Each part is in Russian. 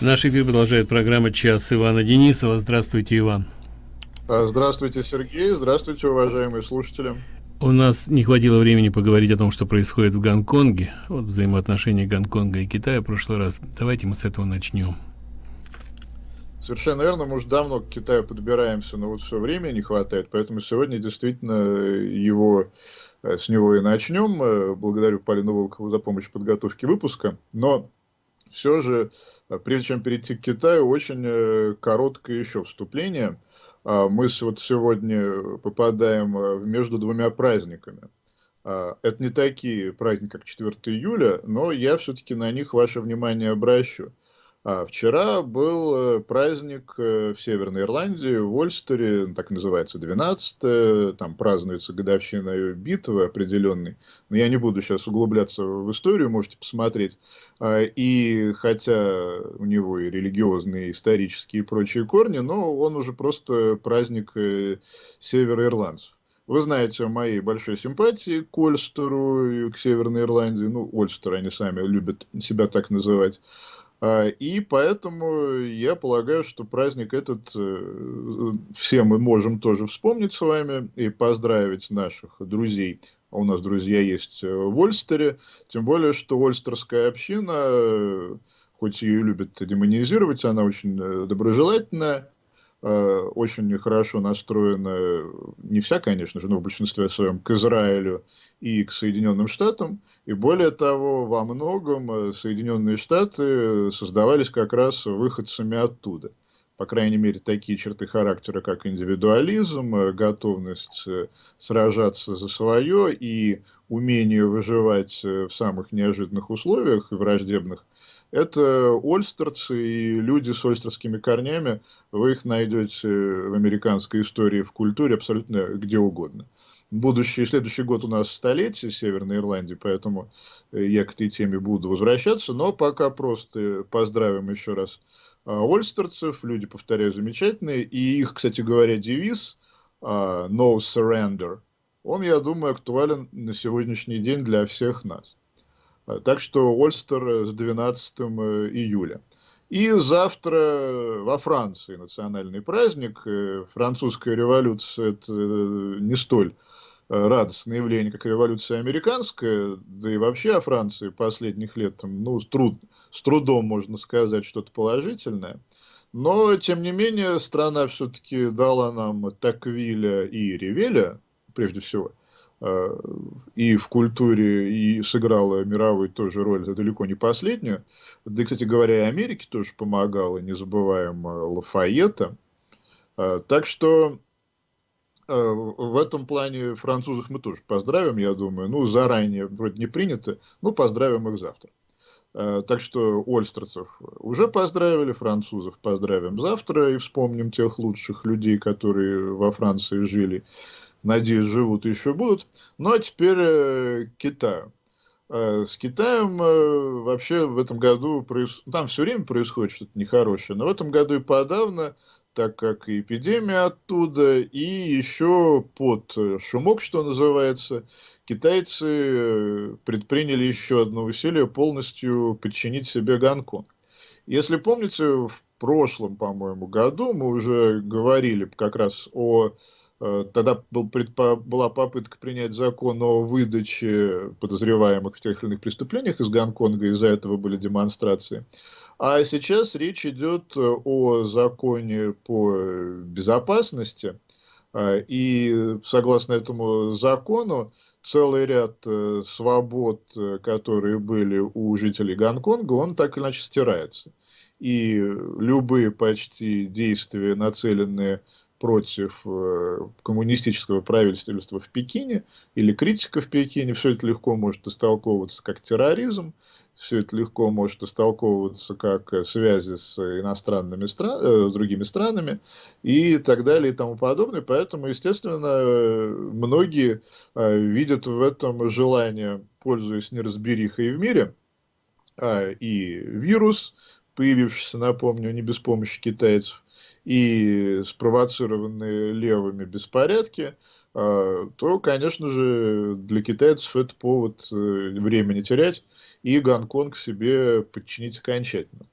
Наш эфир продолжает программа «Час» Ивана Денисова. Здравствуйте, Иван. А, здравствуйте, Сергей. Здравствуйте, уважаемые слушатели. У нас не хватило времени поговорить о том, что происходит в Гонконге, вот взаимоотношения Гонконга и Китая в прошлый раз. Давайте мы с этого начнем. Совершенно верно, мы уже давно к Китаю подбираемся, но вот все время не хватает, поэтому сегодня действительно его, э, с него и начнем. Э, благодарю Полину Волкову за помощь в подготовке выпуска. Но все же, э, прежде чем перейти к Китаю, очень э, короткое еще вступление. А, мы вот сегодня попадаем э, между двумя праздниками. А, это не такие праздники, как 4 июля, но я все-таки на них ваше внимание обращу. А вчера был э, праздник э, в Северной Ирландии, в Ольстере, так называется, 12 там празднуется годовщина битвы определенной, но я не буду сейчас углубляться в историю, можете посмотреть. А, и хотя у него и религиозные, и исторические и прочие корни, но он уже просто праздник э, североирландцев. Вы знаете о моей большой симпатии к Ольстеру и к Северной Ирландии. Ну, Ольстер они сами любят себя так называть. А, и поэтому я полагаю, что праздник этот э, все мы можем тоже вспомнить с вами и поздравить наших друзей. А у нас друзья есть э, в Ольстере, тем более, что Ольстерская община, э, хоть ее любят демонизировать, она очень доброжелательная, очень хорошо настроена, не вся, конечно же, но в большинстве своем, к Израилю и к Соединенным Штатам. И более того, во многом э, Соединенные Штаты создавались как раз выходцами оттуда. По крайней мере, такие черты характера, как индивидуализм, э, готовность э, сражаться за свое и умение выживать в самых неожиданных условиях и враждебных, это ольстерцы и люди с ольстерскими корнями, вы их найдете в американской истории, в культуре абсолютно где угодно. Будущий, следующий год у нас столетие Северной Ирландии, поэтому я к этой теме буду возвращаться, но пока просто поздравим еще раз а, ольстерцев, люди, повторяю, замечательные, и их, кстати говоря, девиз а, «No surrender», он, я думаю, актуален на сегодняшний день для всех нас. Так что Ольстер с 12 э, июля. И завтра во Франции национальный праздник. Э, французская революция – это не столь Э, радостное явление, как революция американская, да и вообще о Франции последних лет, там, ну, с, труд, с трудом можно сказать что-то положительное. Но, тем не менее, страна все-таки дала нам Таквиля и Ревеля, прежде всего, э, и в культуре, и сыграла мировую тоже роль, это далеко не последнюю. Да, кстати говоря, и Америке тоже помогала, не забываем Лафайета. Так что Э, в этом плане французов мы тоже поздравим, я думаю. Ну, заранее вроде не принято, ну, поздравим их завтра. Э, так что ольстерцев уже поздравили, французов поздравим завтра и вспомним тех лучших людей, которые во Франции жили. Надеюсь, живут и еще будут. Ну, а теперь э, Китаю. С Китаем вообще в этом году, там все время происходит что-то нехорошее, но в этом году и подавно так как и эпидемия оттуда, и еще под э, шумок, что называется, китайцы э, предприняли еще одно усилие полностью подчинить себе Гонконг. Если помните, в прошлом, по-моему, году мы уже говорили как раз о э, Тогда был, предпо, была попытка принять закон о выдаче подозреваемых в тех или иных преступлениях из Гонконга, из-за этого были демонстрации. А сейчас речь идет э, о законе по безопасности. А, и согласно этому закону, целый ряд э, свобод, э, которые были у жителей Гонконга, он так или иначе стирается. И любые почти действия, нацеленные против коммунистического правительства в Пекине или критика в Пекине, все это легко может истолковываться как терроризм, все это легко может истолковываться как э, связи с иностранными стран, э, другими странами и так далее и тому подобное. Поэтому, естественно, многие э, видят в этом желание, пользуясь неразберихой в мире, а, и вирус, появившийся, напомню, не без помощи китайцев, и спровоцированные левыми беспорядки, а, то, конечно же, для китайцев это повод времени терять и Гонконг себе подчинить окончательно.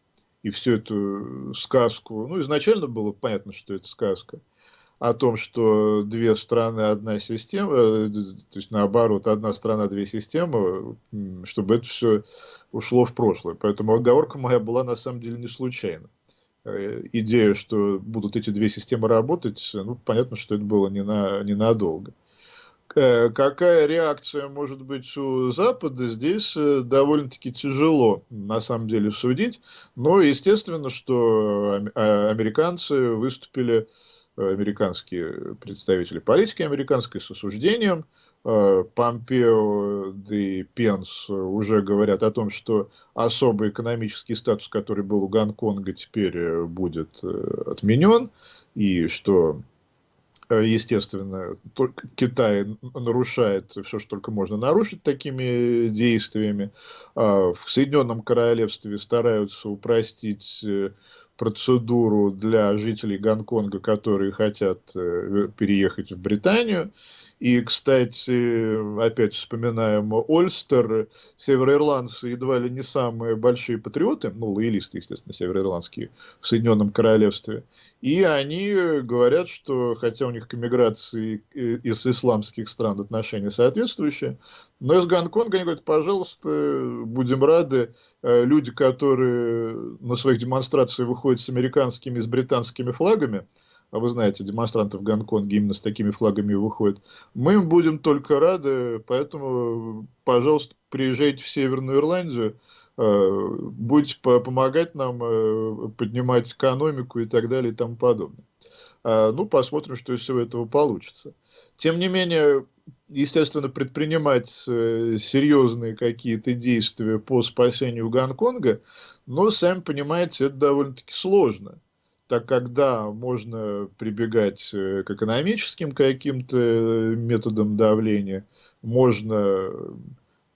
и всю эту сказку, ну, изначально было понятно, что это сказка, о том, что две страны, одна система, э, то есть наоборот, одна страна, две системы, чтобы это все ушло в прошлое. Поэтому оговорка моя была на самом деле не случайна. Э, идея, что будут эти две системы работать, ну, понятно, что это было не на, ненадолго. Э, какая реакция может быть у Запада, здесь довольно-таки тяжело, на самом деле, судить. Но, естественно, что а, американцы выступили американские представители политики американской с осуждением. Э, Помпео и Пенс уже говорят о том, что особый экономический статус, который был у Гонконга, теперь э, будет э, отменен, и что естественно, Китай нарушает все, что только можно нарушить такими действиями. А в Соединенном Королевстве стараются упростить процедуру для жителей Гонконга, которые хотят переехать в Британию. И, кстати, опять вспоминаем Ольстер, североирландцы едва ли не самые большие патриоты, ну, лоялисты, естественно, североирландские, в Соединенном Королевстве. И они говорят, что, хотя у них к эмиграции из исламских стран отношения соответствующие, но из Гонконга они говорят, пожалуйста, будем рады, э, люди, которые на своих демонстрациях выходят с американскими и с британскими флагами, а вы знаете, демонстранты в Гонконге именно с такими флагами выходят, мы им будем только рады, поэтому, пожалуйста, приезжайте в Северную Ирландию, э, будете помогать нам э, поднимать экономику и так далее и тому подобное. А, ну, посмотрим, что из всего этого получится. Тем не менее, естественно, предпринимать э, серьезные какие-то действия по спасению Гонконга, но, сами понимаете, это довольно-таки сложно так когда можно прибегать э, к экономическим каким-то э, методам давления, можно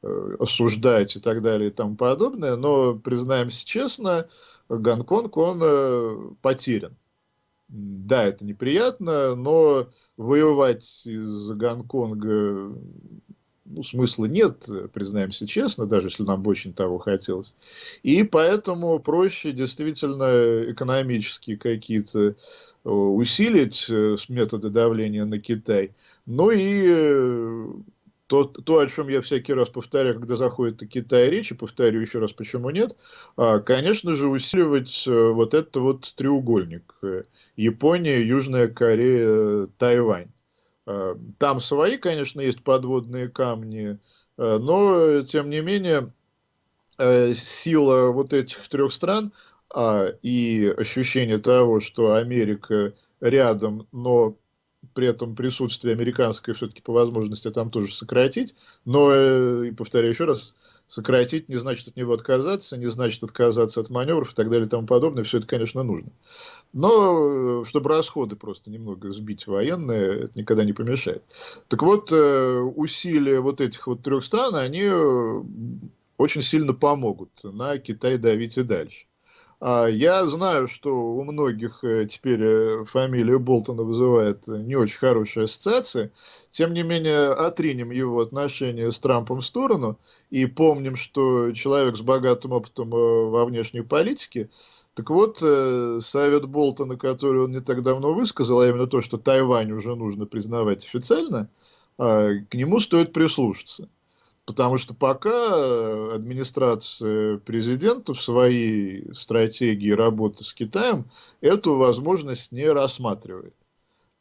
э, осуждать и так далее и тому подобное, но, признаемся честно, Гонконг, он потерян. Да, это неприятно, но воевать из Гонконга ну, смысла нет, признаемся честно, даже если нам бы очень того хотелось. И поэтому проще действительно экономические какие-то э, усилить э, методы давления на Китай. Ну и э, то, то, о чем я всякий раз повторяю, когда заходит о Китае речь, и повторю еще раз, почему нет, а, конечно же, усиливать вот этот вот треугольник. Япония, Южная Корея, Тайвань. Э, там свои, конечно, есть подводные камни, э, но, тем не менее, э, сила вот этих трех стран а, и ощущение того, что Америка рядом, но при этом присутствие американское все-таки по возможности там тоже сократить, но, и повторяю еще раз, сократить не значит от него отказаться, не значит отказаться от маневров и так далее и тому подобное. Все это, конечно, нужно. Но, э, чтобы расходы просто немного сбить военные, это никогда не помешает. Так вот, э, усилия вот этих вот трех стран, они э, очень сильно помогут на Китай давить и дальше. А я знаю, что у многих э, теперь э, фамилия Болтона вызывает не очень хорошие ассоциации. Тем не менее, отринем его отношения с Трампом в сторону и помним, что человек с богатым опытом э, во внешней политике. Так вот, совет Болтона, который он не так давно высказал, а именно то, что Тайвань уже нужно признавать официально, а, к нему стоит прислушаться. Потому что пока э, администрация президента в своей стратегии работы с Китаем эту возможность не рассматривает.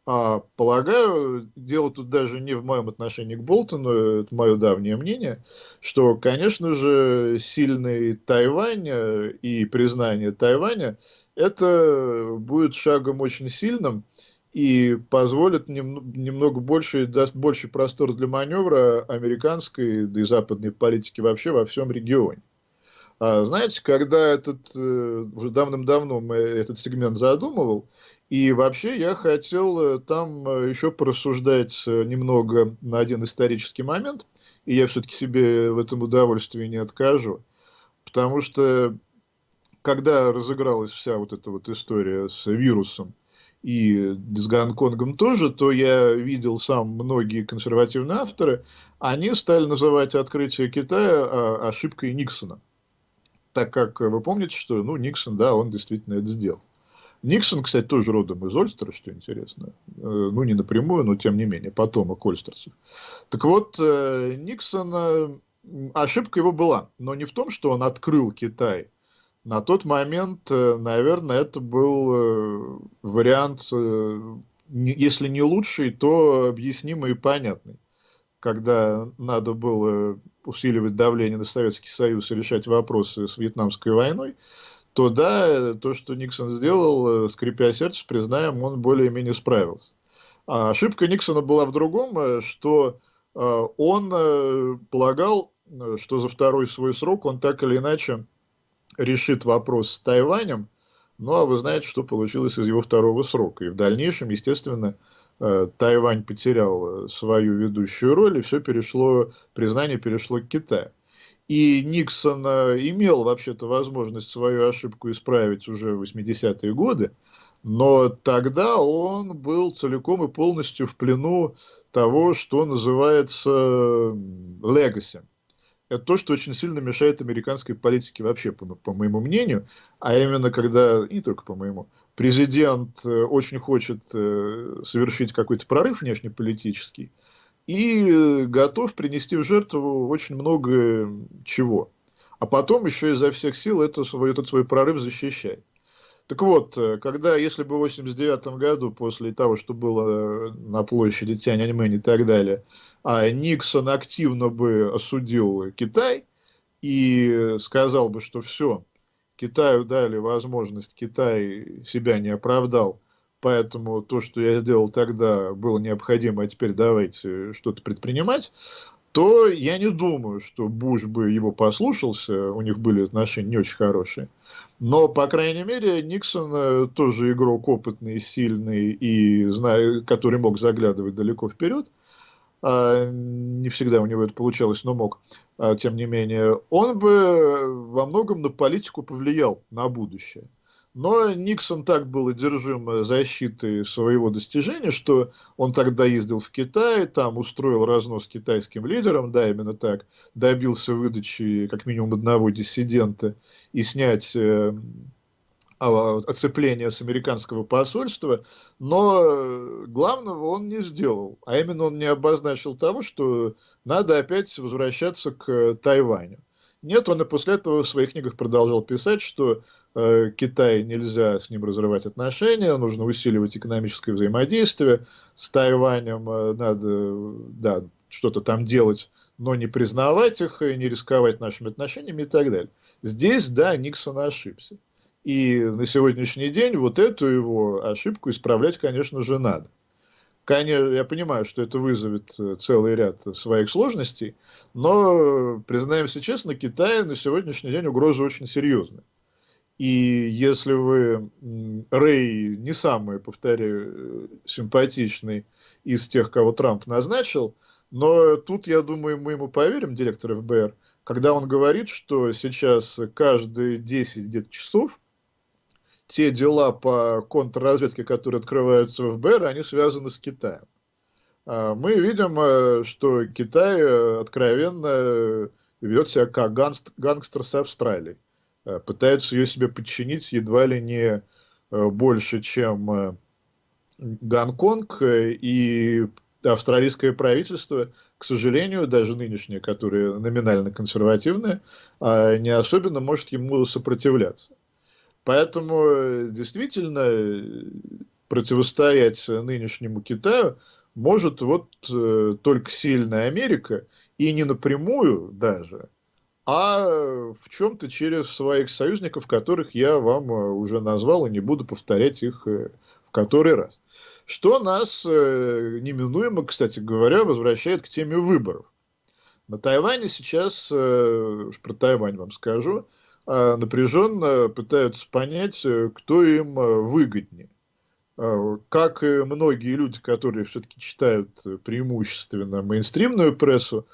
А полагаю, дело тут даже не в моем отношении к Болтону, это мое давнее мнение, что, конечно же, сильный Тайвань э, и признание Тайваня, это будет шагом очень сильным, и позволит нем, немного больше, даст больше простор для маневра американской, да и западной политики вообще во всем регионе. А, знаете, когда этот, э, уже давным-давно мы этот сегмент задумывал, и вообще я хотел э, там э, еще порассуждать немного на один исторический момент, и я все-таки себе в этом удовольствии не откажу, потому что когда разыгралась вся вот эта вот история с вирусом, и с Гонконгом тоже, то я видел сам многие консервативные авторы, они стали называть открытие Китая а, ошибкой Никсона. так как вы помните, что ну, Никсон, да, он действительно это сделал. Никсон, кстати, тоже родом из Ольстера, что интересно. Э, ну, не напрямую, но тем не менее, потомок ольстерцев. Так вот, э, Никсон, ошибка его была, но не в том, что он открыл Китай. На тот момент, наверное, это был вариант, если не лучший, то объяснимый и понятный. Когда надо было усиливать давление на Советский Союз и решать вопросы с Вьетнамской войной, то да, то, что Никсон сделал, э, скрипя сердце, признаем, он более-менее справился. А ошибка Никсона была в другом, э, что э, он полагал, что за второй свой срок он так или иначе решит вопрос с Тайванем, ну а вы знаете, что получилось из его второго срока. И в дальнейшем, естественно, Тайвань потерял свою ведущую роль, и все перешло, признание перешло к Китаю. И Никсон имел вообще-то возможность свою ошибку исправить уже в 80-е годы, но тогда он был целиком и полностью в плену того, что называется legacy. Это то, что очень сильно мешает американской политике вообще, по, по моему мнению, а именно когда, не только по моему, президент э, очень хочет э, совершить какой-то прорыв внешнеполитический, и готов принести в жертву очень много чего. А потом еще изо всех сил это, свой, этот свой прорыв защищает. Так вот, когда, если бы в 89 году, после того, что было на площади Тяньаньмэнь и так далее, а Никсон активно бы осудил Китай и сказал бы, что все, Китаю дали возможность, Китай себя не оправдал, поэтому то, что я сделал тогда, было необходимо, а теперь давайте что-то предпринимать, то я не думаю, что Буш бы его послушался, у них были отношения не очень хорошие. Но, по крайней мере, Никсон э, тоже игрок опытный, сильный, и который мог заглядывать далеко вперед. А, не всегда у него это получалось, но мог, а, тем не менее. Он бы во многом на политику повлиял на будущее. Но Никсон так был одержим защитой своего достижения, что он тогда ездил в Китай, там устроил разнос китайским лидерам, да, именно так, добился выдачи как минимум одного диссидента и снять э, оцепление с американского посольства, но главного он не сделал, а именно он не обозначил того, что надо опять возвращаться к Тайваню. Нет, он и после этого в своих книгах продолжал писать, что э, Китай нельзя с ним разрывать отношения, нужно усиливать экономическое взаимодействие, с Тайванем э, надо да, что-то там делать, но не признавать их, не рисковать нашими отношениями и так далее. Здесь, да, Никсон ошибся. И на сегодняшний день вот эту его ошибку исправлять, конечно же, надо. Конечно, я понимаю, что это вызовет э, целый ряд своих сложностей, но, признаемся честно, Китай на сегодняшний день угроза очень серьезная. И если вы, Рэй не самый, повторяю, симпатичный из тех, кого Трамп назначил, но тут, я думаю, мы ему поверим, директор ФБР, когда он говорит, что сейчас каждые 10 где-то часов те дела по контрразведке, которые открываются в ФБР, они связаны с Китаем. А, мы видим, э, что Китай э, откровенно ведет себя как гангстер с Австралией. Э, пытается ее себе подчинить едва ли не больше, чем Гонконг и австралийское правительство, к сожалению, даже нынешнее, которое номинально консервативное, а, не особенно может ему сопротивляться. Поэтому э, действительно э, противостоять нынешнему Китаю может вот э, только сильная Америка, и не напрямую даже, а в чем-то через своих союзников, которых я вам уже назвал, и не буду повторять их в который раз. Что нас неминуемо, кстати говоря, возвращает к теме выборов. На Тайване сейчас, уж про Тайвань вам скажу, напряженно пытаются понять, э, кто им э, выгоднее. Как и многие люди, которые все-таки читают преимущественно мейнстримную прессу,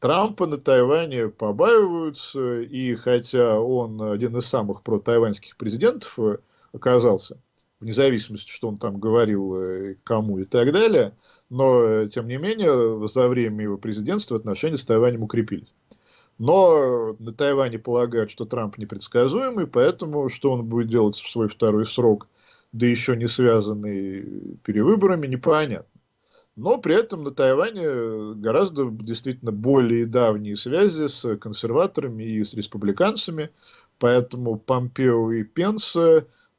Трампа на Тайване побаиваются, и хотя он один из самых протайваньских президентов э, оказался, вне зависимости, что он там говорил кому и так далее, но, тем не менее, за время его президентства отношения с Тайванем укрепились. Но на Тайване полагают, что Трамп непредсказуемый, поэтому что он будет делать в свой второй срок, да еще не связанный перевыборами, непонятно. Но при этом на Тайване гораздо действительно более давние связи с консерваторами и с республиканцами, поэтому Помпео и Пенс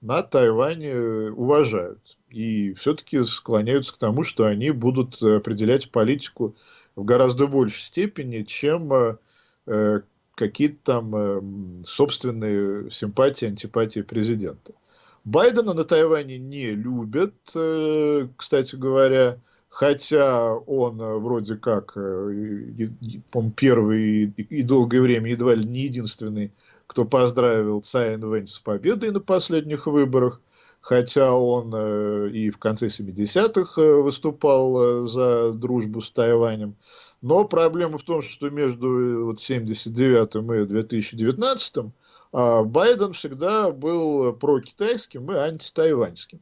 на Тайване уважают и все-таки склоняются к тому, что они будут определять политику в гораздо большей степени, чем э, какие-то там э, собственные симпатии, антипатии президента. Байдена на Тайване не любят, э, кстати говоря, хотя он вроде как, по первый и долгое время едва ли не единственный, кто поздравил Цай Инвэнь с победой на последних выборах, хотя он э, и в конце 70-х э, выступал э, за дружбу с Тайванем. Но проблема в том, что между вот, 79 и 2019 а, Байден всегда был прокитайским и антитайваньским.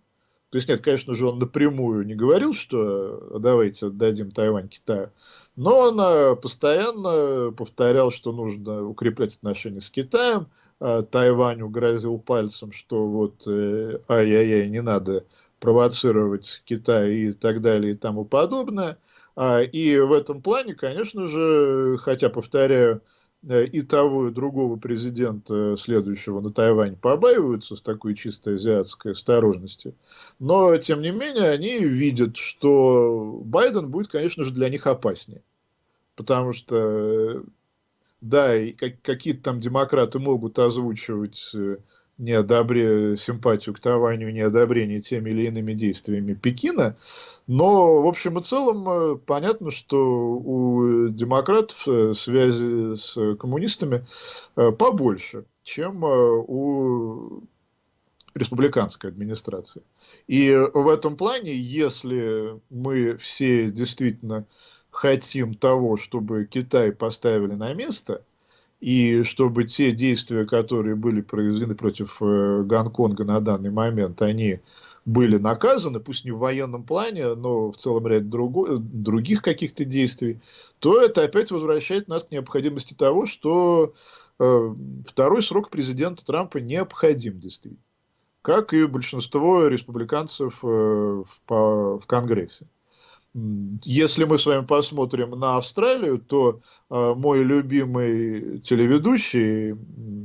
То есть нет, конечно же, он напрямую не говорил, что давайте отдадим Тайвань Китаю, но он постоянно повторял, что нужно укреплять отношения с Китаем, а, Тайваню грозил пальцем, что вот э, ай-яй-яй, не надо провоцировать Китай и так далее и тому подобное. А, и в этом плане, конечно же, хотя, повторяю, э, и того, и другого президента следующего на Тайвань побаиваются с такой чисто азиатской осторожностью, но, тем не менее, они видят, что Байден будет, конечно же, для них опаснее. Потому что да, и как, какие-то там демократы могут озвучивать э, неодобре, симпатию к Тайваню, неодобрение теми или иными действиями Пекина, но в общем и целом э, понятно, что у демократов э, связи с коммунистами побольше, чем у республиканской администрации. И в этом плане, если мы все действительно хотим того, чтобы Китай поставили на место, и чтобы те действия, которые были произведены против э, Гонконга на данный момент, они были наказаны, пусть не в военном плане, но в целом ряд друго, других каких-то действий, то это опять возвращает нас к необходимости того, что э, второй срок президента Трампа необходим действительно, как и большинство республиканцев э, в, по, в Конгрессе. Если мы с вами посмотрим на Австралию, то э, мой любимый телеведущий,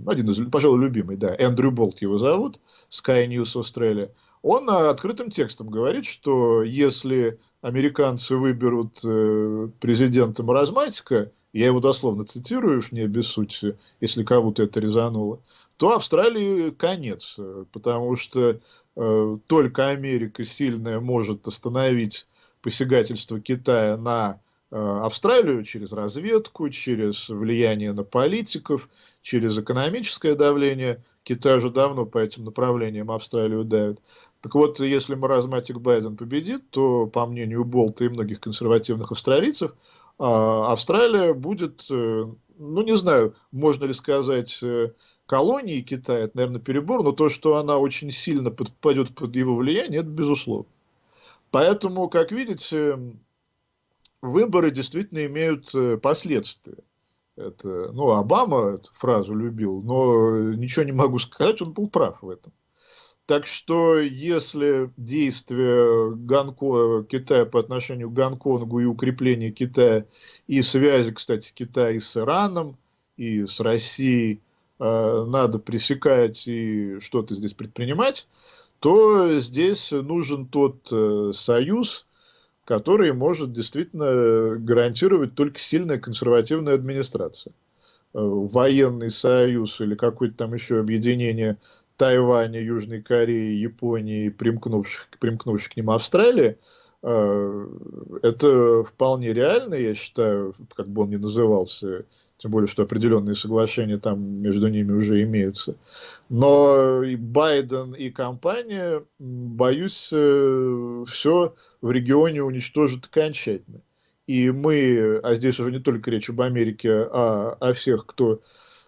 один из, пожалуй, любимый, да, Эндрю Болт его зовут, Sky News Australia, он э, открытым текстом говорит, что если американцы выберут э, президента маразматика, я его дословно цитирую, уж не обессудьте, если кого-то это резануло, то Австралии конец, потому что э, только Америка сильная может остановить посягательство Китая на э, Австралию через разведку, через влияние на политиков, через экономическое давление. Китай уже давно по этим направлениям Австралию давит. Так вот, если маразматик Байден победит, то, по мнению Болта и многих консервативных австралийцев, а, Австралия будет, э, ну не знаю, можно ли сказать, э, колонией Китая, это, наверное, перебор, но то, что она очень сильно подпадет под его влияние, это безусловно. Поэтому, как видите, выборы действительно имеют э, последствия. Это, ну, Обама эту фразу любил, но ничего не могу сказать, он был прав в этом. Так что, если действия Гонко... Китая по отношению к Гонконгу и укрепление Китая, и связи, кстати, Китая и с Ираном, и с Россией, э, надо пресекать и что-то здесь предпринимать, то здесь нужен тот э, союз, который может действительно гарантировать только сильная консервативная администрация. Э, военный союз или какое-то там еще объединение Тайваня, Южной Кореи, Японии, примкнувших, примкнувших к ним Австралии, это вполне реально, я считаю, как бы он ни назывался, тем более, что определенные соглашения там между ними уже имеются. Но и Байден, и компания, боюсь, э, все в регионе уничтожат окончательно. И мы, а здесь уже не только речь об Америке, а о всех, кто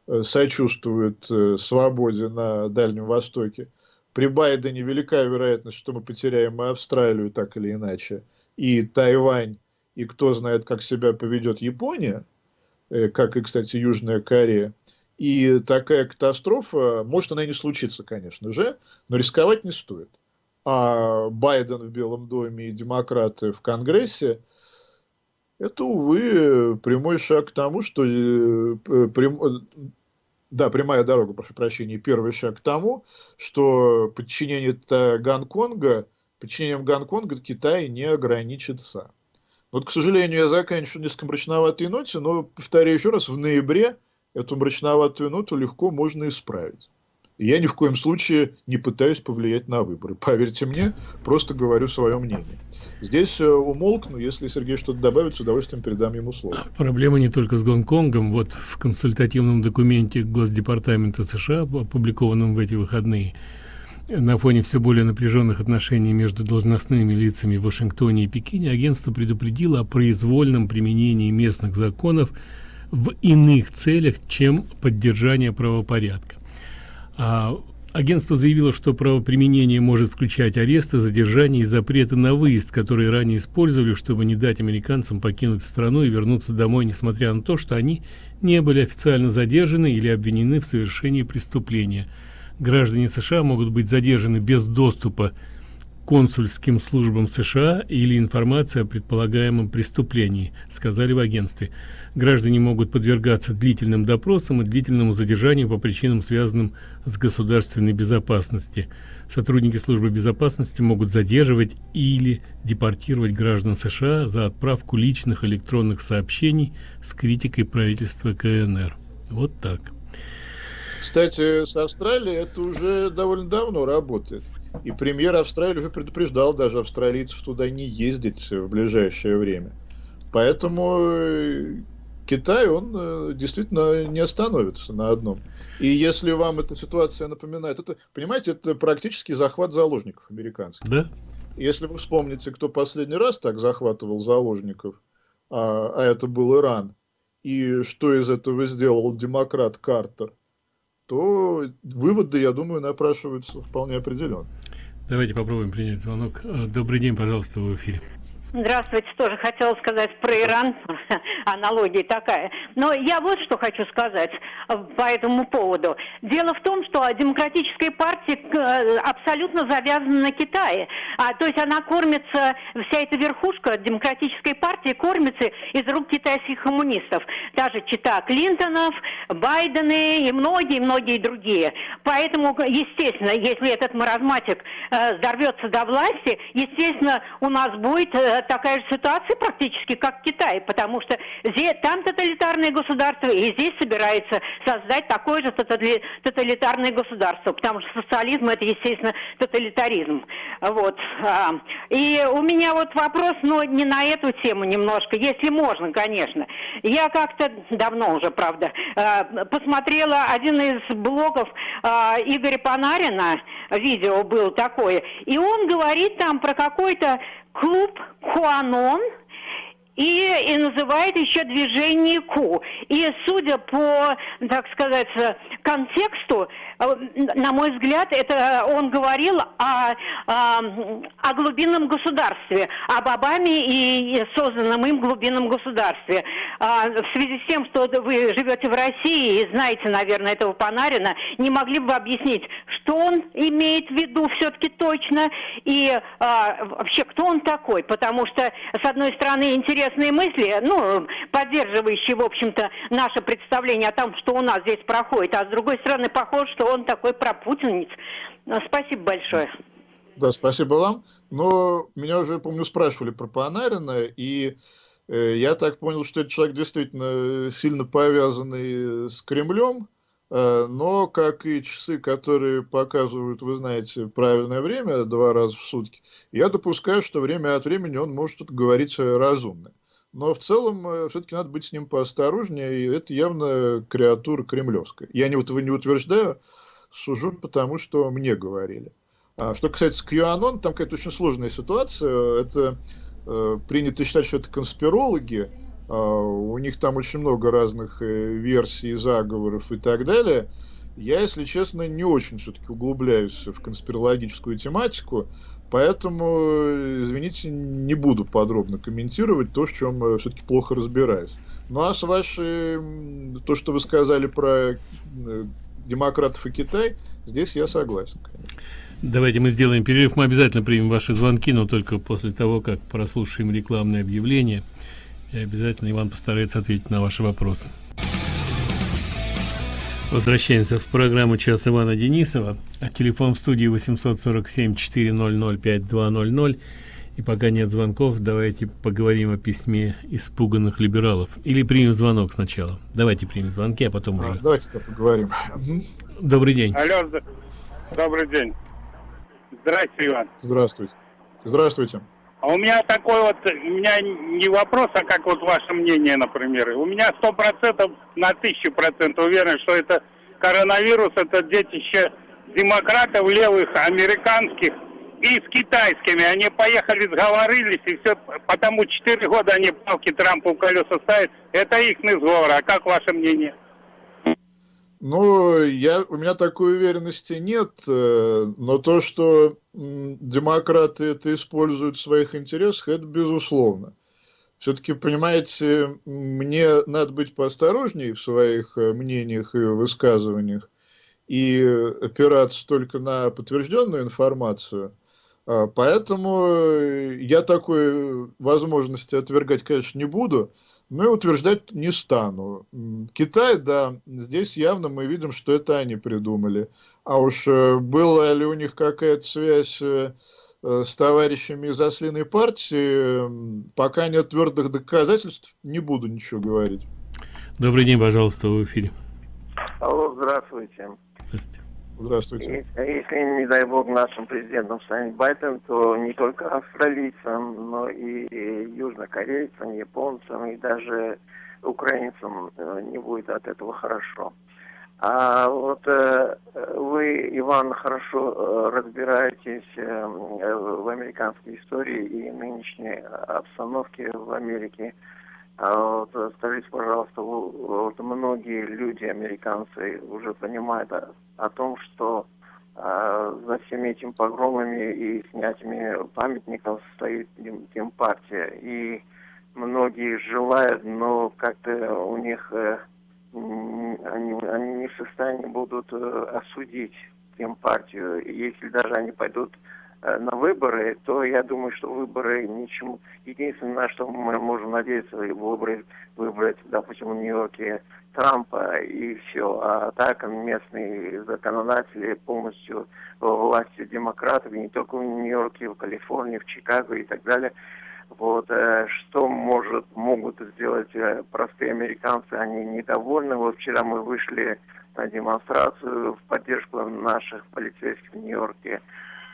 э, сочувствует э, свободе на Дальнем Востоке, при Байдене велика вероятность, что мы потеряем и Австралию так или иначе, и Тайвань, и кто знает, как себя поведет Япония, э, как и, кстати, Южная Корея. И такая катастрофа, может она и не случится, конечно же, но рисковать не стоит. А Байден в Белом доме и демократы в Конгрессе – это, увы, прямой шаг к тому, что э, да, прямая дорога, прошу прощения, первый шаг к тому, что подчинение Гонконга, подчинением Гонконга Китай не ограничится. Вот, к сожалению, я заканчиваю несколько мрачноватой ноте, но, повторяю еще раз, в ноябре эту мрачноватую ноту легко можно исправить. Я ни в коем случае не пытаюсь повлиять на выборы. Поверьте мне, просто говорю свое мнение. Здесь э, умолкну, если Сергей что-то добавит, с удовольствием передам ему слово. Проблема не только с Гонконгом. Вот в консультативном документе Госдепартамента США, опубликованном в эти выходные, на фоне все более напряженных отношений между должностными лицами в Вашингтоне и Пекине, агентство предупредило о произвольном применении местных законов в иных целях, чем поддержание правопорядка. А агентство заявило, что правоприменение может включать аресты, задержания и запреты на выезд, которые ранее использовали, чтобы не дать американцам покинуть страну и вернуться домой, несмотря на то, что они не были официально задержаны или обвинены в совершении преступления. Граждане США могут быть задержаны без доступа консульским службам США или информации о предполагаемом преступлении, сказали в агентстве. Граждане могут подвергаться длительным допросам и длительному задержанию по причинам, связанным с государственной безопасностью. Сотрудники службы безопасности могут задерживать или депортировать граждан США за отправку личных электронных сообщений с критикой правительства КНР. Вот так. Кстати, с Австралией это уже довольно давно работает. И премьер Австралии уже предупреждал даже австралийцев туда не ездить в ближайшее время. Поэтому э, Китай, он э, действительно не остановится на одном. И если вам эта ситуация напоминает, это, понимаете, это практически захват заложников американских. Да. Если вы вспомните, кто последний раз так захватывал заложников, а, а это был Иран, и что из этого сделал демократ Картер, то выводы, я думаю, напрашиваются вполне определенно. Давайте попробуем принять звонок. Э, добрый день, пожалуйста, в эфире. Здравствуйте, тоже хотела сказать про Иран, аналогия такая. Но я вот что хочу сказать э, по этому поводу. Дело в том, что демократическая партия э, абсолютно завязана на Китае. А, то есть она кормится, вся эта верхушка демократической партии кормится из рук китайских коммунистов. Даже чита Клинтонов, Байдены и многие-многие другие. Поэтому, естественно, если этот маразматик э, взорвется до власти, естественно, у нас будет э, такая же ситуация практически, как в Китае, потому что здесь, там тоталитарное государство, и здесь собирается создать такое же тоталитарное государство, потому что социализм это, естественно, тоталитаризм. Вот. А, и у меня вот вопрос, но не на эту тему немножко, если можно, конечно. Я как-то давно уже, правда, а, посмотрела один из блогов а, Игоря Панарина, видео был такое, и он говорит там про какой-то клуб Куанон и, и называет еще движение Ку. И судя по, так сказать, контексту, на мой взгляд, это он говорил о, о, о глубинном государстве, об Обаме и созданном им глубинном государстве. А, в связи с тем, что вы живете в России и знаете, наверное, этого Панарина, не могли бы объяснить, что он имеет в виду все-таки точно и вообще кто он такой? Потому что, с одной стороны, интересные мысли, ну, поддерживающие, в общем-то, наше представление о том, что у нас здесь проходит, а с другой стороны, похоже, что он такой пропутинец. Ну, спасибо большое. Да, спасибо вам. Но меня уже, помню, спрашивали про Панарина, и э, я так понял, что этот человек действительно сильно повязанный с Кремлем, э, но, как и часы, которые показывают, вы знаете, правильное время, два раза в сутки, я допускаю, что время от времени он может говорить разумно. Но в целом э, все-таки надо быть с ним поосторожнее, и это явно креатура кремлевская. Я не, не утверждаю, сужу, потому что мне говорили. А что касается QAnon, там какая-то очень сложная ситуация. Это э, принято считать, что это конспирологи. Э, у них там очень много разных э, версий, заговоров и так далее. Я, если честно, не очень все-таки углубляюсь в конспирологическую тематику, поэтому, извините, не буду подробно комментировать то, в чем все-таки плохо разбираюсь. Ну а с вашей, то, что вы сказали про демократов и Китай, здесь я согласен, конечно. Давайте мы сделаем перерыв. Мы обязательно примем ваши звонки, но только после того, как прослушаем рекламное объявление. И обязательно Иван постарается ответить на ваши вопросы. Возвращаемся в программу «Час Ивана Денисова». А телефон в студии 847-400-5200. И пока нет звонков, давайте поговорим о письме испуганных либералов. Или примем звонок сначала. Давайте примем звонки, а потом а, уже... Давайте -то поговорим. Добрый день. Алло, добрый день. Здравствуйте, Иван. Здравствуйте. Здравствуйте. А у меня такой вот, у меня не вопрос, а как вот ваше мнение, например. У меня сто процентов на тысячу процентов уверен, что это коронавирус, это детище демократов левых, американских и с китайскими. Они поехали, сговорились, и все, потому четыре года они палки Трампу в колеса ставят. Это их сговор. А как ваше мнение? Ну, я, у меня такой уверенности нет, э, но то, что демократы это используют в своих интересах, это безусловно. Все-таки, понимаете, мне надо быть поосторожнее в своих э, мнениях и высказываниях и опираться только на подтвержденную информацию. А, поэтому э, я такой возможности отвергать, конечно, не буду но и утверждать не стану. Китай, да, здесь явно мы видим, что это они придумали. А уж э, была ли у них какая-то связь э, э, с товарищами из ослиной партии, пока нет твердых доказательств, не буду ничего говорить. Добрый день, пожалуйста, в эфире. Алло, здравствуйте. Здравствуйте. Здравствуйте. Если, не дай бог, нашим президентом станет Байден, то не только австралийцам, но и южнокорейцам, японцам и даже украинцам э, не будет от этого хорошо. А вот э, вы, Иван, хорошо э, разбираетесь в американской истории и нынешней обстановке в Америке. А вот скажите, пожалуйста, вот многие люди, американцы, уже понимают о, о том, что а, за всеми этими погромами и снятиями памятников стоит Демпартия. И многие желают, но как-то у них э, они, они не в состоянии будут э, осудить Демпартию. Если даже они пойдут на выборы, то я думаю, что выборы ничему. Единственное, на что мы можем надеяться, выбрать, выбрать, допустим, в Нью-Йорке Трампа и все. А так местные законодатели полностью властью демократов, не только в Нью-Йорке, в Калифорнии, в Чикаго и так далее. Вот, э, что может, могут сделать э, простые американцы, они недовольны. Вот вчера мы вышли на демонстрацию в поддержку наших полицейских в Нью-Йорке.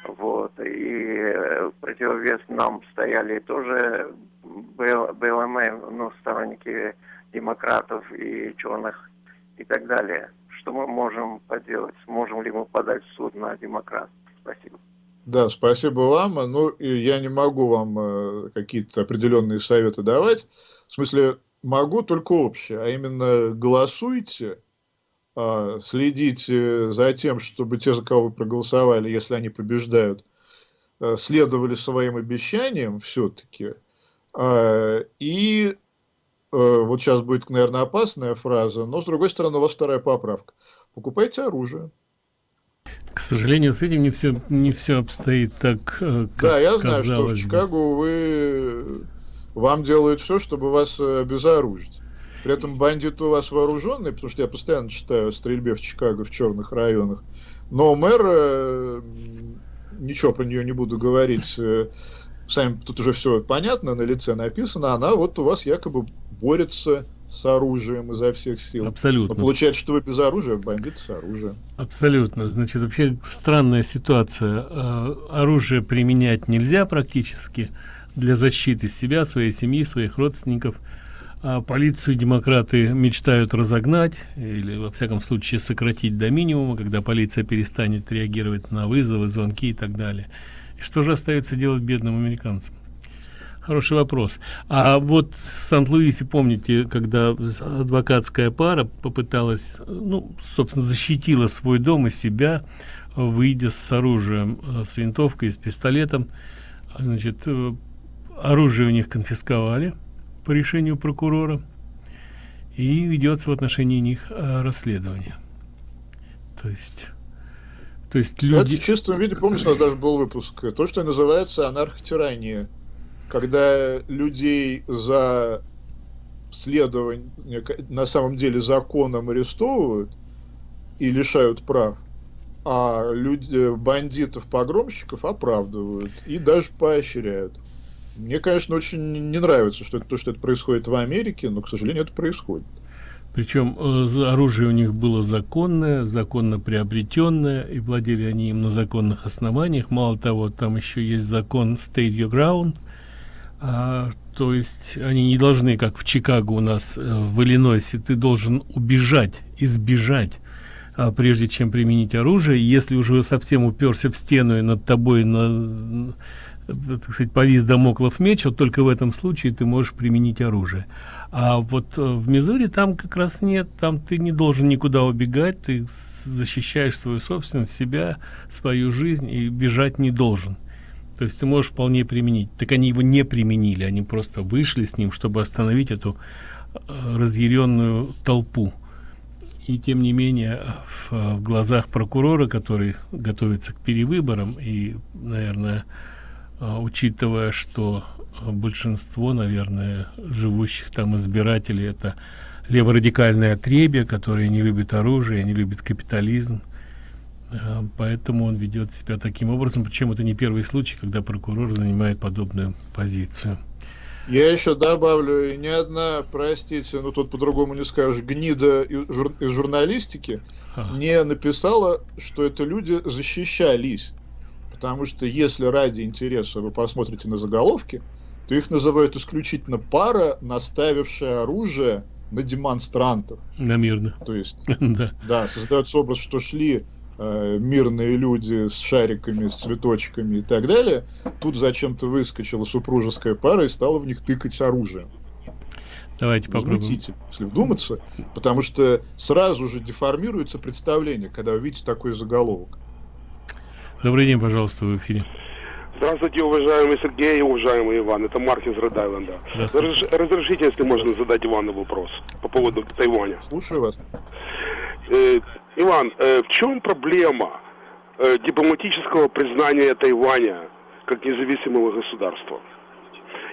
Вот. И э, противовес нам стояли тоже БЛМ, ну, сторонники демократов и черных и так далее. Что мы можем поделать? Сможем ли мы подать в суд на демократов? Спасибо. Да, спасибо вам. Ну, я не могу вам э, какие-то определенные советы давать. В смысле, могу только общее, а именно голосуйте а, следите за тем, чтобы те, за кого вы проголосовали, если они побеждают, э, следовали своим обещаниям все-таки. А, и э, вот сейчас будет, наверное, опасная фраза, но, с другой стороны, у вас вторая поправка. Покупайте оружие. К сожалению, с этим не все, не все обстоит так, э, как Да, я знаю, что в Чикаго вы, вам делают все, чтобы вас обезоружить. При этом бандиты у вас вооруженные, потому что я постоянно читаю о стрельбе в Чикаго в черных районах. Но мэр, э, ничего про нее не буду говорить, э, сами тут уже все понятно, на лице написано, она вот у вас якобы борется с оружием изо всех сил. Абсолютно. Но получается, что вы без оружия, бандиты с оружием. Абсолютно. Значит, вообще странная ситуация. Э, оружие применять нельзя практически для защиты себя, своей семьи, своих родственников – а полицию демократы мечтают разогнать или во всяком случае сократить до минимума когда полиция перестанет реагировать на вызовы звонки и так далее. Что же остается делать бедным американцам? Хороший вопрос. А вот в Сан-Луисе, помните, когда адвокатская пара попыталась, ну, собственно, защитила свой дом и себя, выйдя с оружием, э, с винтовкой, с пистолетом, значит, э, оружие у них конфисковали по решению прокурора, и ведется в отношении них э, расследование. То есть... То есть люди... Это в чистом виде, помнишь, у нас даже был выпуск, то, что называется анархотирания когда людей за следование на самом деле законом арестовывают и лишают прав, а люди, бандитов, погромщиков оправдывают и даже поощряют. Мне, конечно, очень не нравится, что это то, что это происходит в Америке, но, к сожалению, это происходит. Причем э, оружие у них было законное, законно приобретенное, и владели они им на законных основаниях. Мало того, там еще есть закон State Your Ground – а, то есть они не должны, как в Чикаго у нас, э, в Иллинойсе, ты должен убежать, избежать, а, прежде чем применить оружие. Если уже совсем уперся в стену и над тобой на, так сказать, повис домоклов меч, вот только в этом случае ты можешь применить оружие. А вот э, в Мизури там как раз нет, там ты не должен никуда убегать, ты защищаешь свою собственность, себя, свою жизнь и бежать не должен. То есть ты можешь вполне применить. Так они его не применили, они просто вышли с ним, чтобы остановить эту э, разъяренную толпу. И тем не менее, в, в глазах прокурора, который готовится к перевыборам, и, наверное, э, учитывая, что большинство, наверное, живущих там избирателей это леворадикальное отребье, которые не любят оружие, не любят капитализм, Э, поэтому он ведет себя таким образом. Причем это не первый случай когда прокурор занимает подобную позицию. Я еще добавлю ни одна простите ну тут по-другому не скажешь гнида из журналистики а. не написала что это люди защищались потому что если ради интереса вы посмотрите на заголовки то их называют исключительно пара наставившая оружие на демонстрантов на мирных то есть да. да создается образ что шли Э, мирные люди с шариками, с цветочками и так далее, тут зачем-то выскочила супружеская пара и стала в них тыкать оружием. Давайте попробуем. если вдуматься, потому что сразу же деформируется представление, когда вы видите такой заголовок. Добрый день, пожалуйста, в эфире. Здравствуйте, уважаемый Сергей и уважаемый Иван. Это Марк из Род-Айленда. Разрешите, если можно задать Ивану вопрос по поводу Тайваня. Слушаю вас. Э, Иван, э, в чем проблема э, дипломатического признания Тайваня как независимого государства?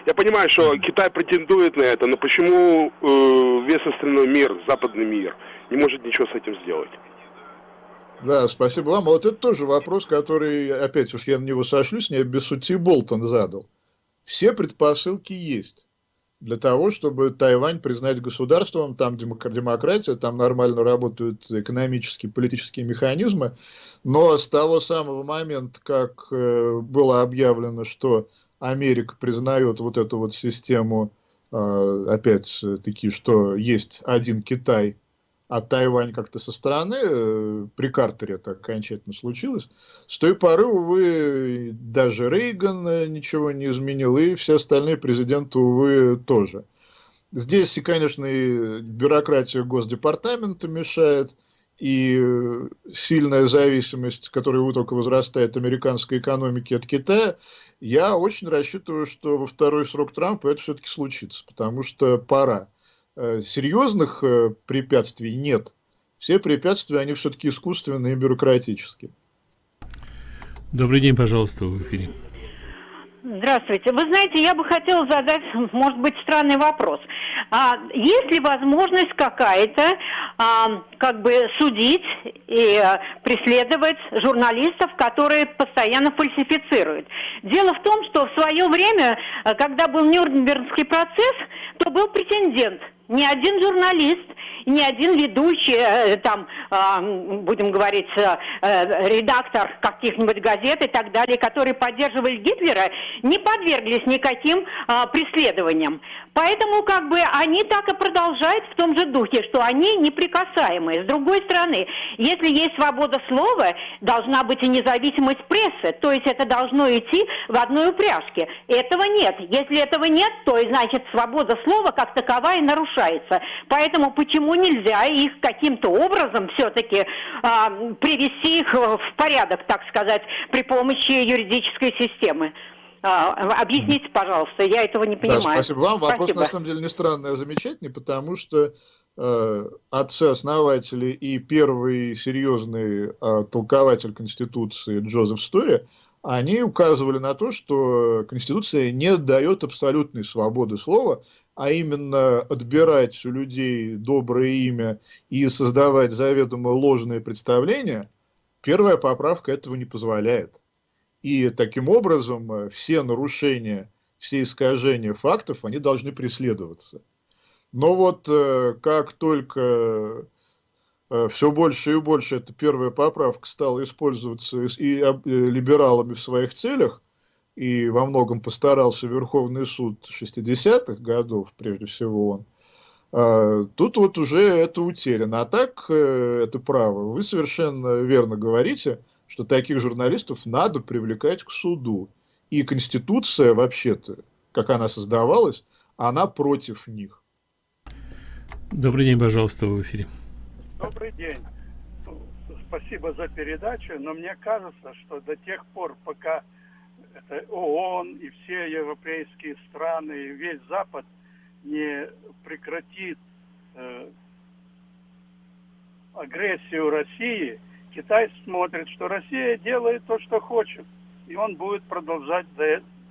Я понимаю, что Китай претендует на это, но почему э, весь остальной мир, западный мир, не может ничего с этим сделать? Да, спасибо вам. Вот это тоже вопрос, который, опять уж я на него сошлюсь, не без сути Болтон задал. Все предпосылки есть для того, чтобы Тайвань признать государством, там демократия, там нормально работают экономические, политические механизмы, но с того самого момента, как э, было объявлено, что Америка признает вот эту вот систему, э, опять-таки, что есть один Китай, а Тайвань как-то со стороны, э, при Картере это окончательно случилось, с той поры, увы, даже Рейган э, ничего не изменил, и все остальные президенты, увы, тоже. Здесь, конечно, и бюрократия Госдепартамента мешает, и э, сильная зависимость, которая только возрастает американской экономики от Китая, я очень рассчитываю, что во второй срок Трампа это все-таки случится, потому что пора. Э, серьезных э, препятствий нет. Все препятствия, они все-таки искусственные и бюрократические. Добрый день, пожалуйста, в эфире. Здравствуйте. Вы знаете, я бы хотела задать, может быть, странный вопрос. А, есть ли возможность какая-то, а, как бы, судить и а, преследовать журналистов, которые постоянно фальсифицируют? Дело в том, что в свое время, а, когда был Нюрнбергский процесс, то был претендент – Ни один журналист ни один ведущий, э, там, а, будем говорить, э, э, редактор каких-нибудь газет и так далее, которые поддерживали Гитлера, не подверглись никаким а, преследованиям. Поэтому как бы они так и продолжают в том же духе, что они неприкасаемые. С другой стороны, если есть свобода слова, должна быть и независимость прессы, то есть это должно идти в одной упряжке. Этого нет. Если этого нет, то значит свобода слова как таковая нарушается. Поэтому почему нельзя их каким-то образом все-таки а, привести их в порядок, так сказать, при помощи юридической системы. А, объясните, пожалуйста, я этого не понимаю. Да, спасибо вам. Вопрос, спасибо. на самом деле, не странный, а замечательный, потому что э, отцы-основатели и первый серьезный э, толкователь Конституции Джозеф Стори, они указывали на то, что Конституция не дает абсолютной свободы слова, а именно отбирать у людей доброе имя и создавать заведомо ложные представления, первая поправка этого не позволяет. И таким образом э, все нарушения, все искажения фактов, они должны преследоваться. Но вот э, как только э, все больше и больше эта первая поправка стала использоваться и либералами в своих целях, и во многом постарался Верховный суд 60-х годов, прежде всего он, а, тут вот уже это утеряно. А так, э, это право. Вы совершенно верно говорите, что таких журналистов надо привлекать к суду. И Конституция, вообще-то, как она создавалась, она против них. Добрый день, пожалуйста, в эфире. Добрый день. Спасибо за передачу, но мне кажется, что до тех пор, пока ООН и все европейские страны, и весь Запад не прекратит э, агрессию России, Китай смотрит, что Россия делает то, что хочет, и он будет продолжать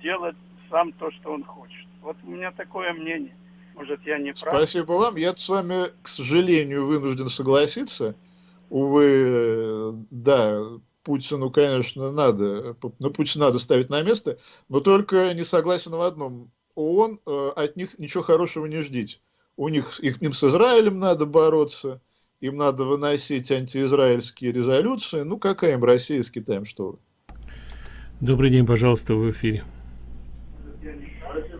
делать сам то, что он хочет. Вот у меня такое мнение. Может, я не прав. Спасибо вам. Я с вами, к сожалению, вынужден согласиться. Увы, э, да, Путину, конечно, надо, на Путина надо ставить на место, но только не согласен в одном. ООН э, от них ничего хорошего не ждите. У них, их, им с Израилем надо бороться, им надо выносить антиизраильские резолюции. Ну, какая им Россия с Китаем, что вы? Добрый день, пожалуйста, в эфире.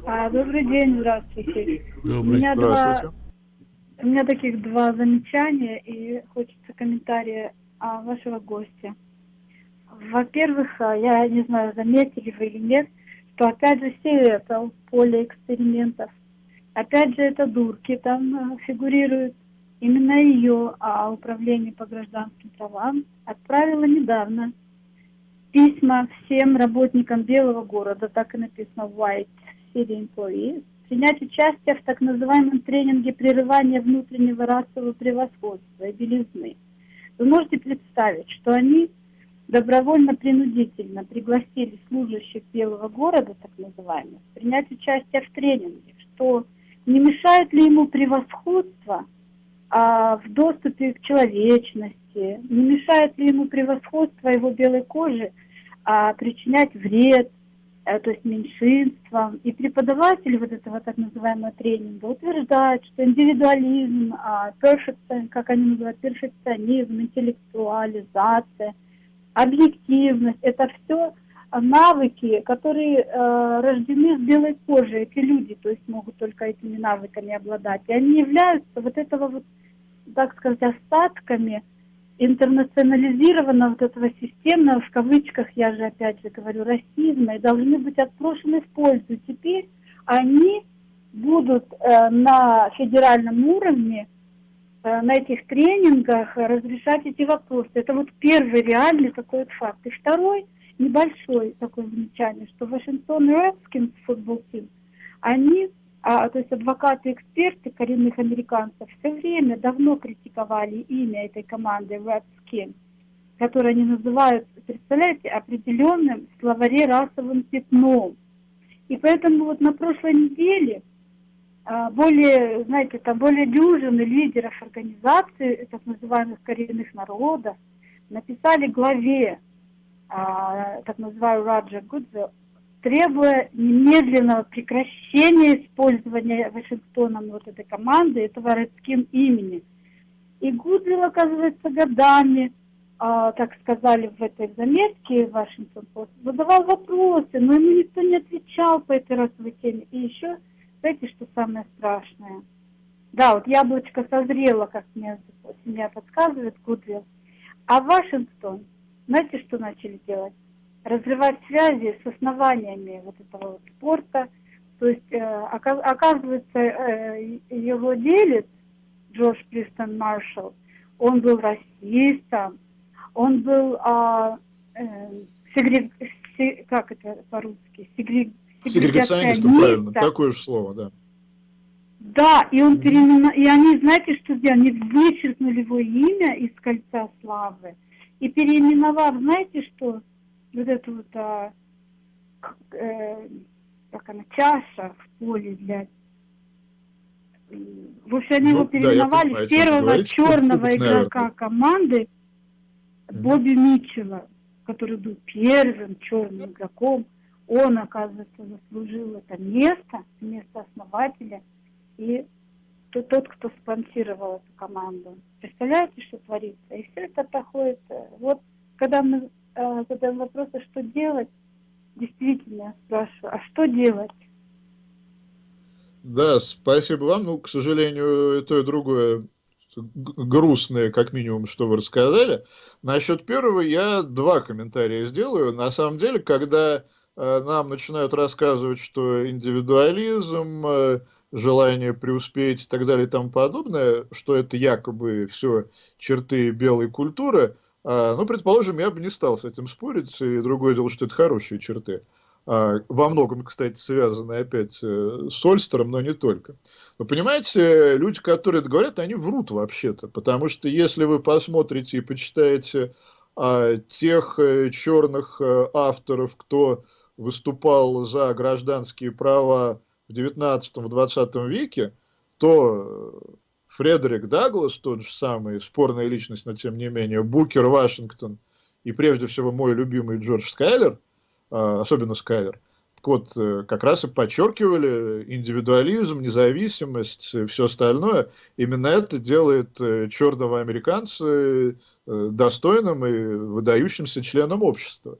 А, добрый день, здравствуйте. Добрый. У меня здравствуйте. Два, у меня таких два замечания и хочется комментария а, вашего гостя. Во-первых, а, я не знаю, заметили вы или нет, что опять же Север поле экспериментов. Опять же это дурки там а, фигурируют. Именно ее а управление по гражданским правам отправило недавно письма всем работникам Белого города, так и написано White City Employees, принять участие в так называемом тренинге прерывания внутреннего расового превосходства и белизны. Вы можете представить, что они добровольно-принудительно пригласили служащих Белого города, так называемых, принять участие в тренинге, что не мешает ли ему превосходство а, в доступе к человечности, не мешает ли ему превосходство его белой кожи а, причинять вред, а, то есть меньшинствам. И преподаватели вот этого так называемого тренинга утверждают, что индивидуализм, а, как они называют, перфекционизм, интеллектуализация – объективность, это все навыки, которые э, рождены с белой кожей, эти люди, то есть могут только этими навыками обладать. И они являются вот этого вот, так сказать, остатками интернационализированного вот этого системного, в кавычках, я же опять же говорю, расизма, и должны быть отброшены в пользу. Теперь они будут э, на федеральном уровне на этих тренингах разрешать эти вопросы. Это вот первый реальный такой вот факт. И второй, небольшой такое замечание, что Вашингтон Редскинс футбол тим, они, а, то есть адвокаты эксперты коренных американцев, все время давно критиковали имя этой команды Redskins, которое они называют, представляете, определенным словаре расовым пятном. И поэтому вот на прошлой неделе более, знаете, там более дюжины лидеров организаций, так называемых коренных народов, написали главе, а, так называемой Раджа Гудзе, требуя немедленного прекращения использования Вашингтоном вот этой команды, этого родским имени. И Гудвилл, оказывается, годами, а, так сказали в этой заметке Вашингтон Пост, задавал вопросы, но ему никто не отвечал по этой расовой теме. И еще, знаете, что самое страшное? Да, вот яблочко созрело, как мне семья подсказывает, Гудвилл. А Вашингтон, знаете, что начали делать? разрывать связи с основаниями вот этого вот спорта. То есть, э, оказывается, э, его делец, Джордж Плистон Маршалл, он был расистом, он был, а, э, сегрег, се, как это по-русски, сегрег, сегрегационистом, правильно, такое же слово, да. Да, и он переименовал, и они, знаете, что сделали? Они вычеркнули его имя из кольца славы и переименовав, знаете что? вот эту вот, а, э, как она, чаша в поле для... В общем, они ну, его переименовали да, первого говорите, черного игрока команды Бобби Митчелла, который был первым черным игроком. Он, оказывается, заслужил это место, место основателя и тот, кто спонсировал эту команду. Представляете, что творится? И все это проходит. Э, вот когда мы э, задаем вопрос, а что делать, действительно спрашиваю, а что делать? Да, спасибо вам. Ну, к сожалению, и то, и другое грустное, как минимум, что вы рассказали. Насчет первого я два комментария сделаю. На самом деле, когда нам начинают рассказывать, что индивидуализм, э, желание преуспеть и так далее и тому подобное, что это якобы все черты белой культуры – а, ну, предположим, я бы не стал с этим спорить, и другое дело, что это хорошие черты. А, во многом, кстати, связаны опять э, с Ольстером, но не только. Но понимаете, люди, которые это говорят, они врут вообще-то, потому что если вы посмотрите и почитаете а, тех э, черных э, авторов, кто выступал за гражданские права в 19-20 веке, то Фредерик Даглас, тот же самый, спорная личность, но тем не менее, Букер Вашингтон и прежде всего мой любимый Джордж Скайлер, а, особенно Скайлер, вот, э, как раз и подчеркивали индивидуализм, независимость, все остальное. Именно это делает э, черного американца э, достойным и выдающимся членом общества.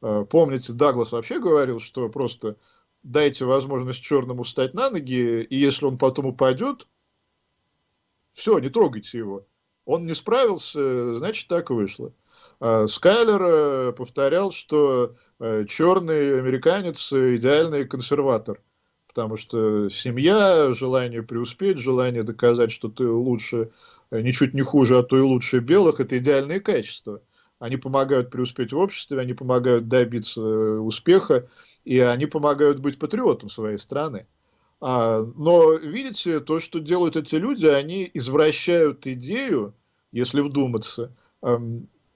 А, помните, Даглас вообще говорил, что просто дайте возможность черному встать на ноги, и если он потом упадет, все, не трогайте его. Он не справился, значит, так вышло. А Скайлер э, повторял, что э, черный американец идеальный консерватор, потому что семья, желание преуспеть, желание доказать, что ты лучше, э, ничуть не хуже, а то и лучше белых, это идеальные качества. Они помогают преуспеть в обществе, они помогают добиться успеха, и они помогают быть патриотом своей страны. А, но видите, то, что делают эти люди, они извращают идею, если вдуматься,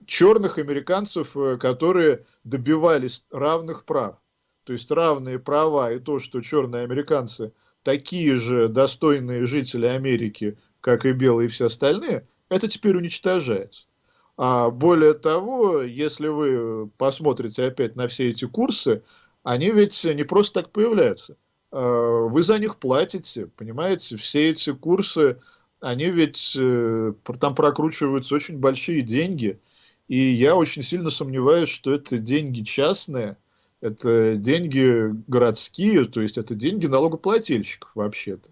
черных американцев, э, которые добивались равных прав. То есть равные права и то, что черные американцы такие же достойные жители Америки, как и белые и все остальные, это теперь уничтожается. А более того, если вы посмотрите опять на все эти курсы, они ведь не просто так появляются. Э, вы за них платите, понимаете, все эти курсы, они ведь э, там прокручиваются очень большие деньги, и я очень сильно сомневаюсь, что это деньги частные, это деньги городские, то есть это деньги налогоплательщиков вообще-то.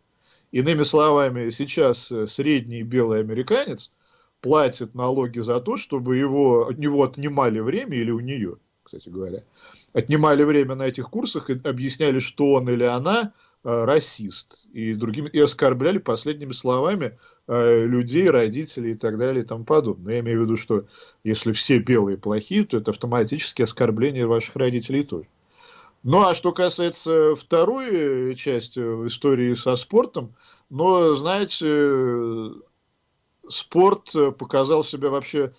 Иными словами, сейчас э, средний белый американец платит налоги за то, чтобы его, от него отнимали время или у нее, кстати говоря, отнимали время на этих курсах и объясняли, что он или она э, расист, и, другими, и оскорбляли последними словами э, людей, родителей и так далее и тому подобное. Я имею в виду, что если все белые плохие, то это автоматически оскорбление ваших родителей тоже. Ну, а что касается второй части истории со спортом, но, знаете, спорт показал себя вообще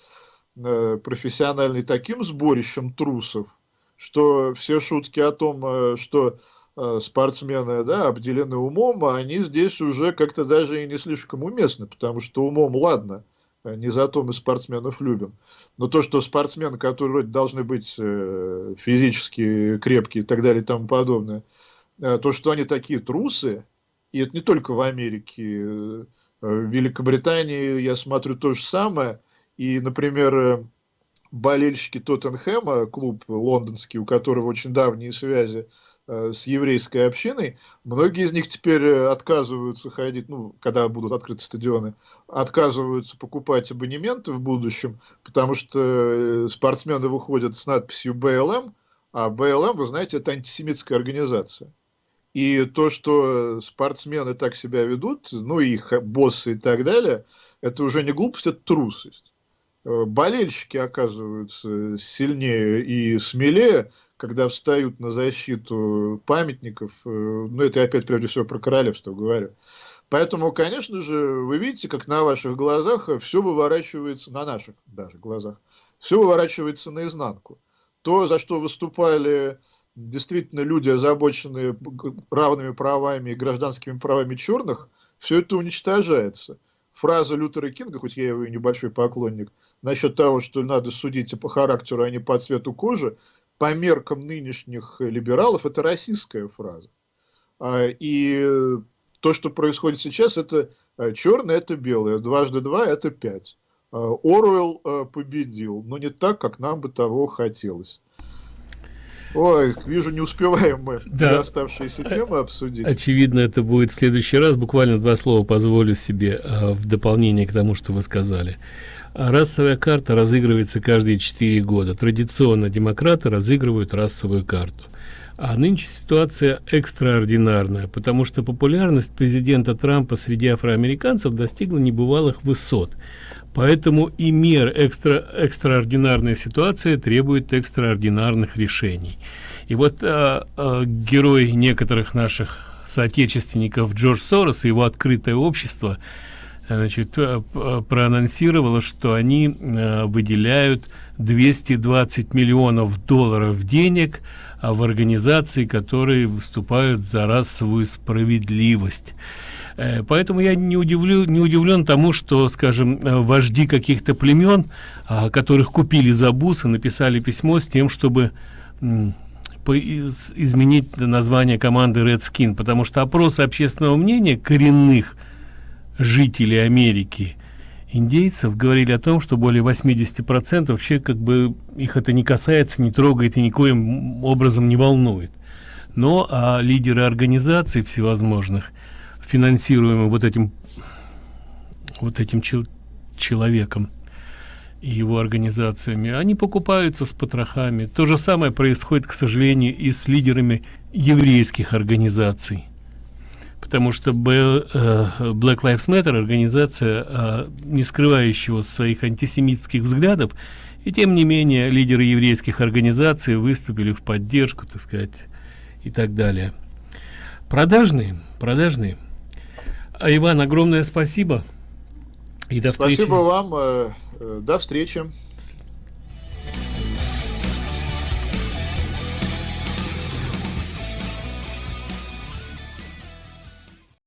э, профессиональный таким сборищем трусов, что все шутки о том, э, что э, спортсмены да, обделены умом, они здесь уже как-то даже и не слишком уместны, потому что умом, ладно, Не за то мы спортсменов любим. Но то, что спортсмены, которые вроде должны быть э, физически крепкие и так далее и тому подобное, э, то, что они такие трусы, и это не только в Америке, в Великобритании, я смотрю, то же самое. И, например, болельщики Тоттенхэма, клуб лондонский, у которого очень давние связи Э, с еврейской общиной, многие из них теперь э, отказываются ходить, ну, когда будут открыты стадионы, отказываются покупать абонементы в будущем, потому что э, спортсмены выходят с надписью БЛМ, а БЛМ, вы знаете, это антисемитская организация. И то, что спортсмены так себя ведут, ну, их боссы и так далее, это уже не глупость, это трусость. Болельщики оказываются сильнее и смелее, когда встают на защиту памятников, э, ну это опять прежде всего про королевство говорю. Поэтому, конечно же, вы видите, как на ваших глазах все выворачивается, на наших даже глазах, все выворачивается наизнанку. То, за что выступали действительно люди, озабоченные равными правами и гражданскими правами черных, все это уничтожается. Фраза Лютера Кинга, хоть я его и небольшой поклонник, насчет того, что надо судить по характеру, а не по цвету кожи, по меркам нынешних либералов, это российская фраза. А, и то, что происходит сейчас, это а, черное, это белое, дважды два – это пять. А, Оруэлл победил, но не так, как нам бы того хотелось. Ой, вижу, не успеваем мы да. оставшиеся темы обсудить. Очевидно, это будет в следующий раз. Буквально два слова позволю себе в дополнение к тому, что вы сказали. Расовая карта разыгрывается каждые четыре года. Традиционно демократы разыгрывают расовую карту. А нынче ситуация экстраординарная, потому что популярность президента Трампа среди афроамериканцев достигла небывалых высот. Поэтому и мер экстра, экстраординарная ситуация требует экстраординарных решений. И вот а, а, герой некоторых наших соотечественников Джордж Сорос и его открытое общество – значит, э, проанонсировала, что они э, выделяют 220 миллионов долларов денег в организации, которые выступают за расовую справедливость. Э, поэтому я не, удивлю, не удивлен тому, что, скажем, вожди каких-то племен, а, которых купили за бусы, написали письмо с тем, чтобы изменить название команды Redskin, потому что опросы общественного мнения коренных – жителей Америки, индейцев, говорили о том, что более 80% вообще как бы их это не касается, не трогает и никоим образом не волнует. Но а лидеры организаций всевозможных, финансируемые вот этим, вот этим чел человеком и его организациями, они покупаются с потрохами. То же самое происходит, к сожалению, и с лидерами еврейских организаций. Потому что Black Lives Matter организация э, не скрывающего своих антисемитских взглядов. И тем не менее лидеры еврейских организаций выступили в поддержку так сказать и так далее. Продажные продажные иван огромное спасибо. И до встречи. Спасибо вам э, э, до встречи